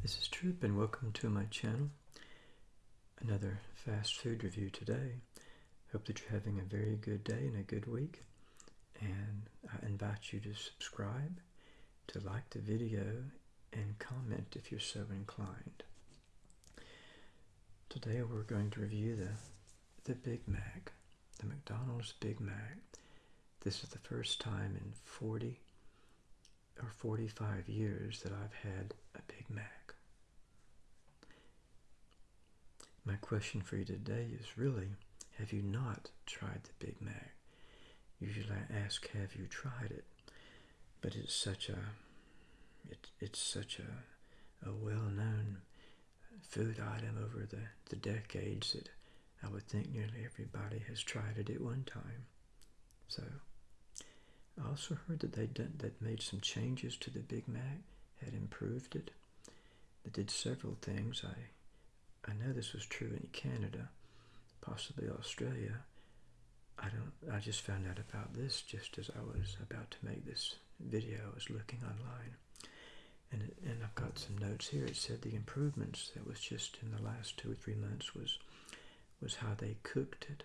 This is Trip and welcome to my channel. Another fast food review today. Hope that you're having a very good day and a good week. And I invite you to subscribe, to like the video, and comment if you're so inclined. Today we're going to review the, the Big Mac, the McDonald's Big Mac. This is the first time in 40 or 45 years that I've had a Big Mac. My question for you today is really, have you not tried the Big Mac? Usually I ask, have you tried it? But it's such a, it, it's such a, a well-known food item over the, the decades that I would think nearly everybody has tried it at one time. So I also heard that they done, that made some changes to the Big Mac, had improved it. They did several things. I I know this was true in Canada, possibly Australia. I don't. I just found out about this just as I was about to make this video. I was looking online, and it, and I've got some notes here. It said the improvements that was just in the last two or three months was was how they cooked it.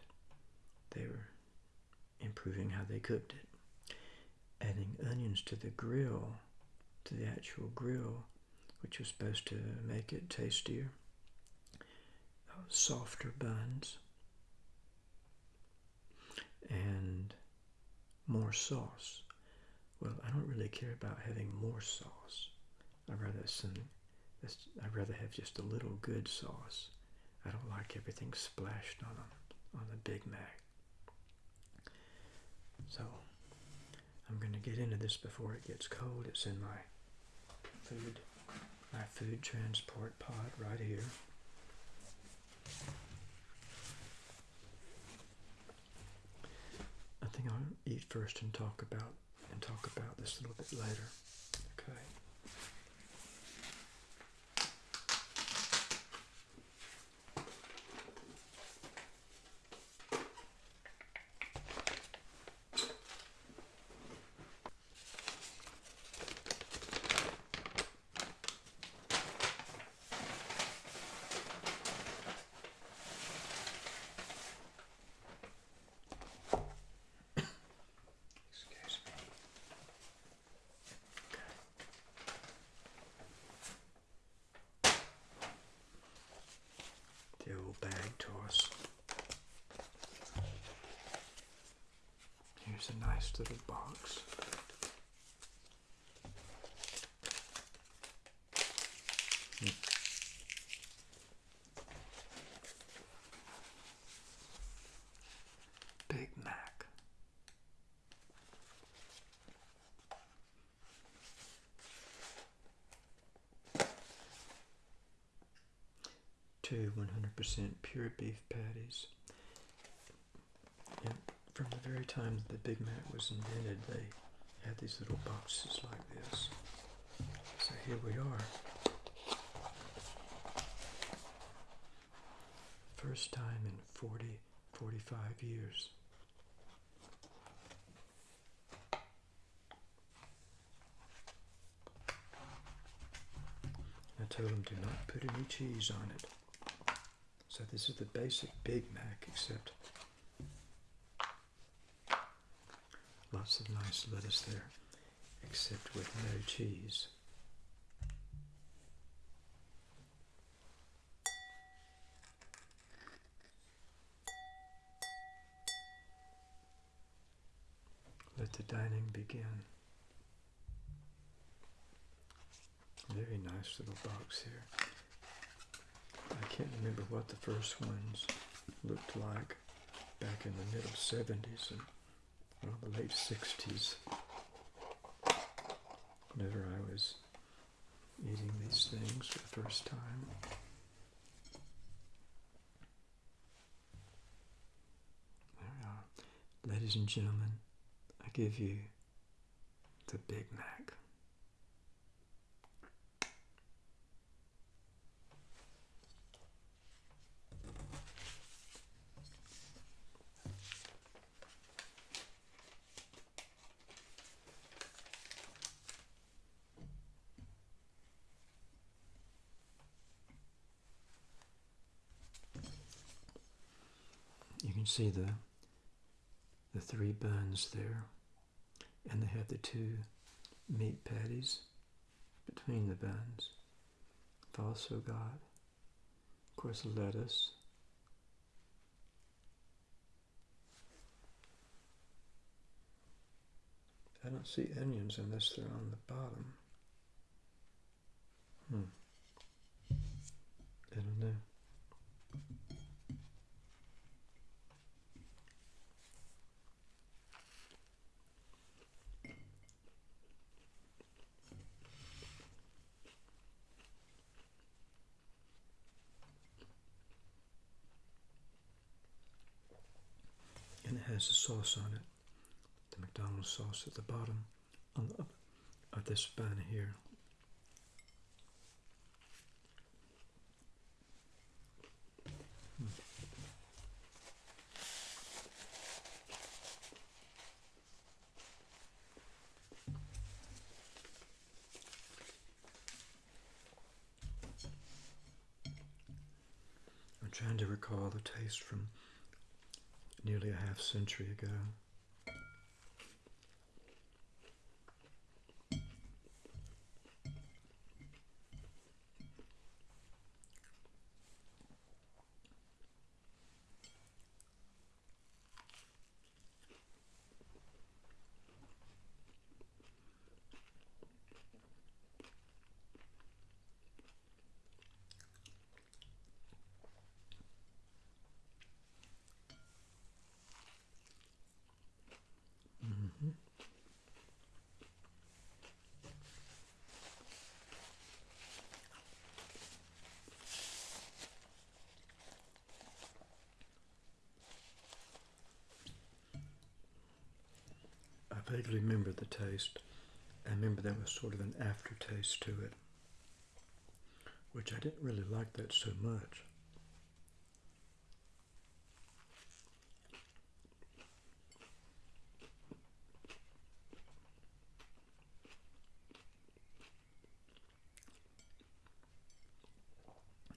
They were improving how they cooked it adding onions to the grill, to the actual grill, which was supposed to make it tastier. Softer buns and more sauce. Well, I don't really care about having more sauce. I'd rather some. I'd rather have just a little good sauce. I don't like everything splashed on a, on the Big Mac. So I'm going to get into this before it gets cold. It's in my food, my food transport pod right here. I think I'll eat first and talk about and talk about this a little bit later. Okay. Excuse me. Bag toss. Here's a nice little box. Hmm. Big Mac. Two 100% pure beef patties. And from the very time the Big Mac was invented, they had these little boxes like this. So here we are. First time in 40, 45 years. I told them do not put any cheese on it. So this is the basic Big Mac except lots of nice lettuce there except with no cheese. Let the dining begin. Very nice little box here. Can't remember what the first ones looked like back in the middle 70s and well, the late 60s. Whenever I was eating these things for the first time. There we are. Ladies and gentlemen, I give you the Big Mac. You see the the three buns there, and they have the two meat patties between the buns. I've also got, of course, lettuce. I don't see onions unless they're on the bottom. Hmm. I don't know. And it has a sauce on it, the McDonald's sauce at the bottom on the, of this bun here. Hmm. I'm trying to recall the taste from nearly a half century ago. I vaguely remember the taste. I remember there was sort of an aftertaste to it, which I didn't really like that so much.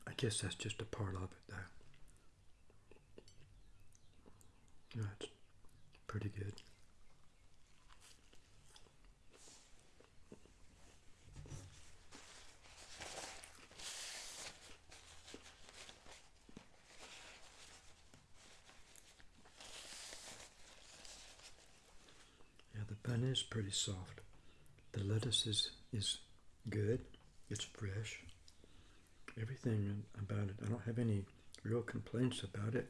I guess that's just a part of it, though. That's pretty good. Yeah, the bun is pretty soft. The lettuce is, is good. It's fresh. Everything about it, I don't have any real complaints about it.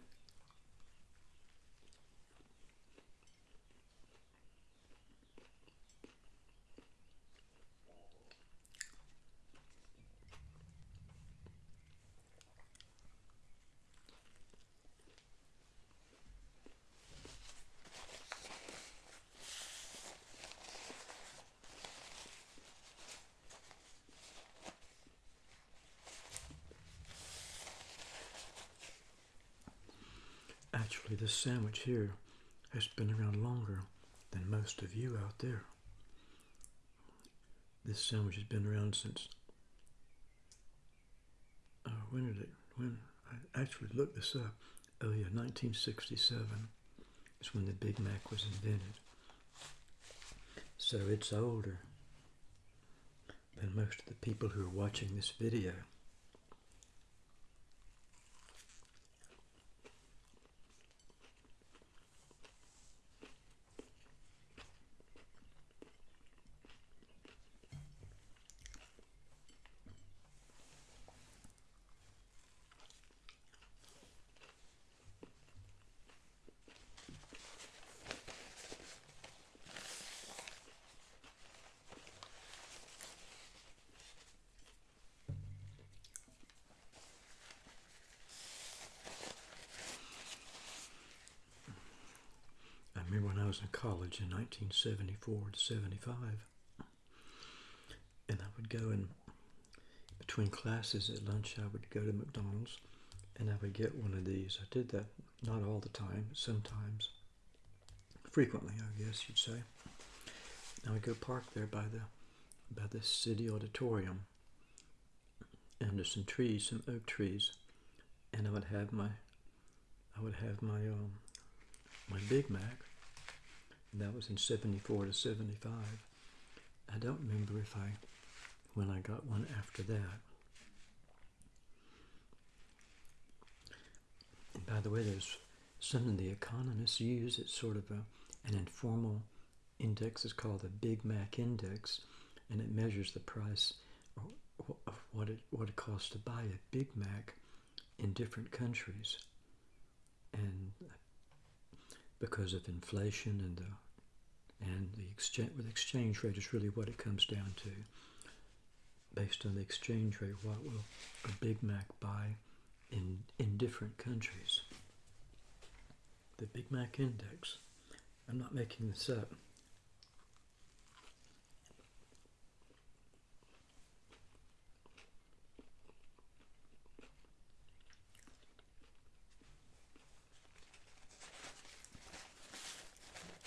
Actually, this sandwich here has been around longer than most of you out there. This sandwich has been around since. Uh, when did it? When I actually looked this up. Oh yeah, 1967 is when the Big Mac was invented. So it's older than most of the people who are watching this video. Was in college in 1974 to 75, and I would go in between classes at lunch, I would go to McDonald's and I would get one of these. I did that not all the time, sometimes, frequently, I guess you'd say. I would go park there by the by the city auditorium, there's some trees, some oak trees, and I would have my I would have my um, my Big Mac. And that was in 74 to 75. I don't remember if I, when I got one after that. And by the way, there's something the economists use. It's sort of a, an informal index. It's called the Big Mac Index, and it measures the price of what it what it costs to buy a Big Mac in different countries, and uh, because of inflation and the and the exchange with exchange rate is really what it comes down to. Based on the exchange rate, what will a Big Mac buy in in different countries? The Big Mac Index. I'm not making this up.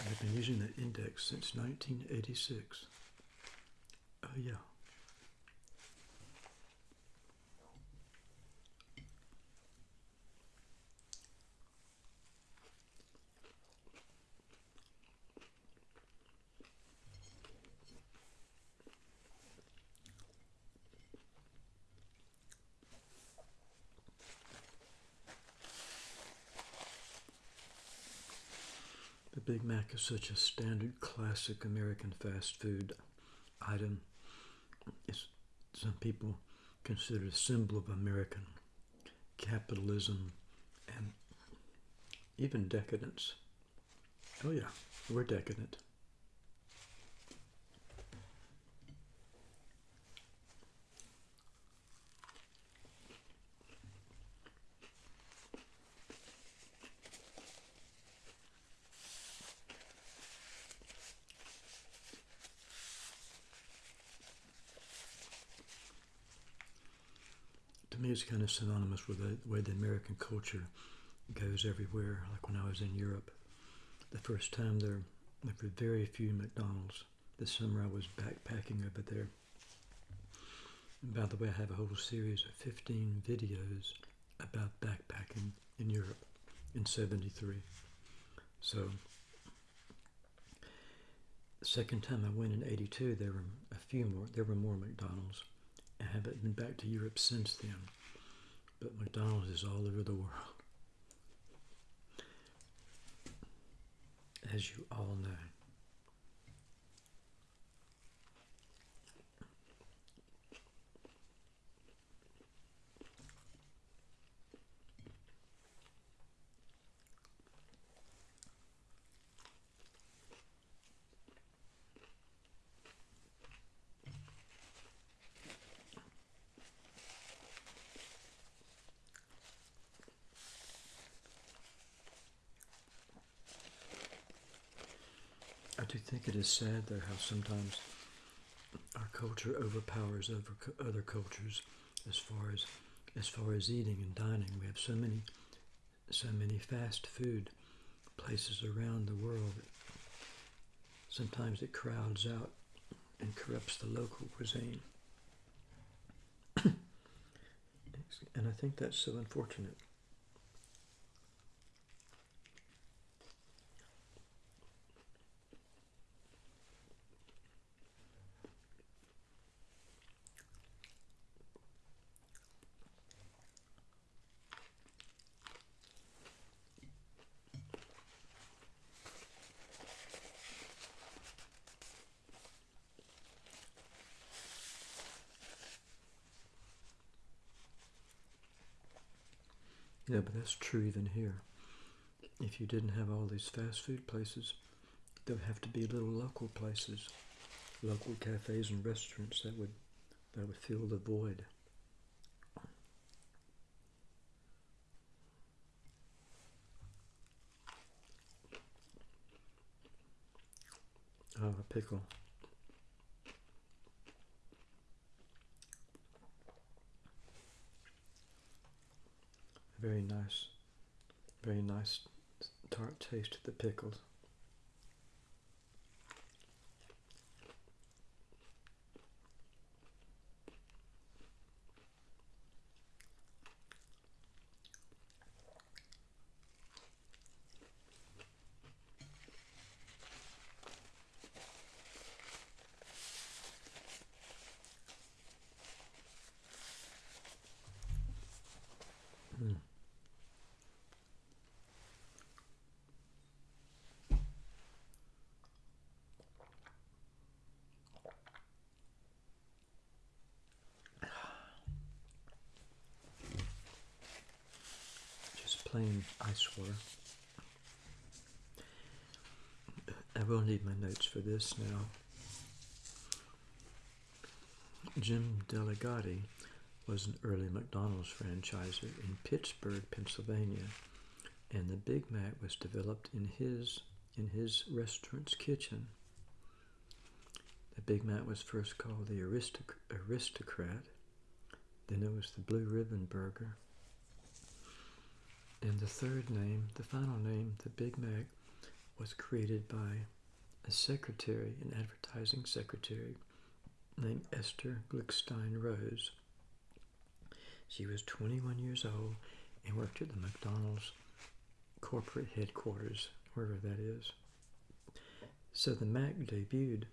I've been using that index since 1986. Oh, yeah. Big Mac is such a standard classic American fast food item. It's, some people consider a symbol of American capitalism and even decadence. Oh yeah, we're decadent. It's kind of synonymous with the way the American culture goes everywhere. Like when I was in Europe, the first time there, there were very few McDonald's. This summer I was backpacking over there. And by the way, I have a whole series of 15 videos about backpacking in Europe in 73. So, the second time I went in 82, there were a few more, there were more McDonald's. I haven't been back to Europe since then. But McDonald's is all over the world. As you all know. Do think it is sad, though, how sometimes our culture overpowers over other cultures as far as as far as eating and dining. We have so many so many fast food places around the world. Sometimes it crowds out and corrupts the local cuisine. and I think that's so unfortunate. Yeah, but that's true even here. If you didn't have all these fast food places, there would have to be little local places, local cafes and restaurants that would that would fill the void. Oh, a pickle. Very nice, very nice tart taste to the pickles. Ice water. I will need my notes for this now. Jim Delligatti was an early McDonald's franchiser in Pittsburgh, Pennsylvania, and the Big Mac was developed in his in his restaurant's kitchen. The Big Mac was first called the Aristoc Aristocrat, then it was the Blue Ribbon Burger, and the third name, the final name, the Big Mac, was created by a secretary, an advertising secretary named Esther Glickstein Rose. She was 21 years old and worked at the McDonald's corporate headquarters, wherever that is. So the Mac debuted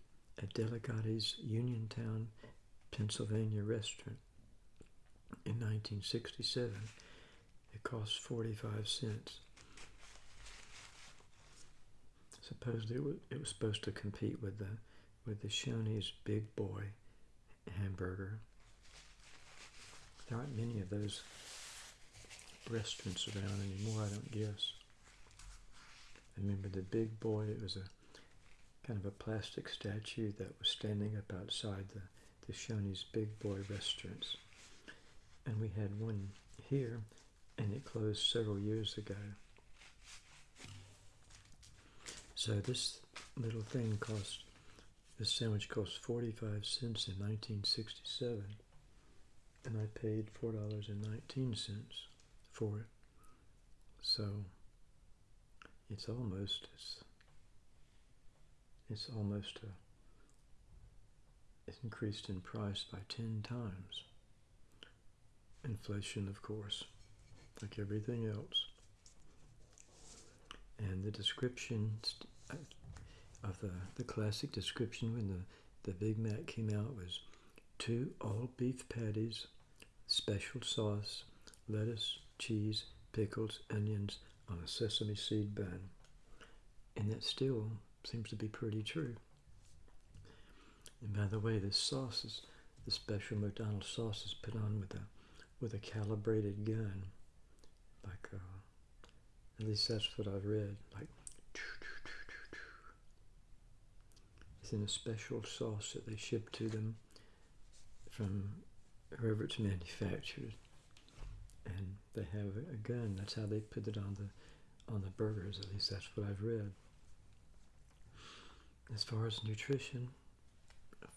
at Delligatti's Uniontown, Pennsylvania restaurant in 1967. It cost 45 cents. Supposedly it was, it was supposed to compete with the with the Shoney's Big Boy hamburger. There aren't many of those restaurants around anymore, I don't guess. I remember the Big Boy, it was a kind of a plastic statue that was standing up outside the, the Shoney's Big Boy restaurants. And we had one here, and it closed several years ago. So this little thing cost, this sandwich cost 45 cents in 1967, and I paid $4.19 for it. So it's almost, it's, it's almost a, it's increased in price by 10 times. Inflation, of course, like everything else. And the description uh, of the, the classic description when the, the Big Mac came out was two all beef patties, special sauce, lettuce, cheese, pickles, onions on a sesame seed bun. And that still seems to be pretty true. And by the way, this sauce is the special McDonald's sauce is put on with a with a calibrated gun, like uh, at least that's what I've read. Like it's in a special sauce that they ship to them from wherever it's manufactured, and they have a gun. That's how they put it on the on the burgers. At least that's what I've read. As far as nutrition,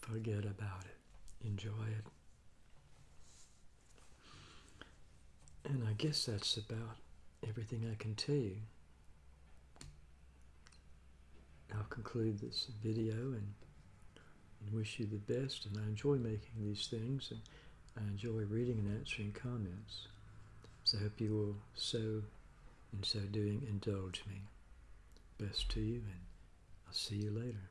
forget about it. Enjoy it. And I guess that's about everything I can tell you. I'll conclude this video and, and wish you the best. And I enjoy making these things and I enjoy reading and answering comments. So I hope you will so, in so doing, indulge me. Best to you and I'll see you later.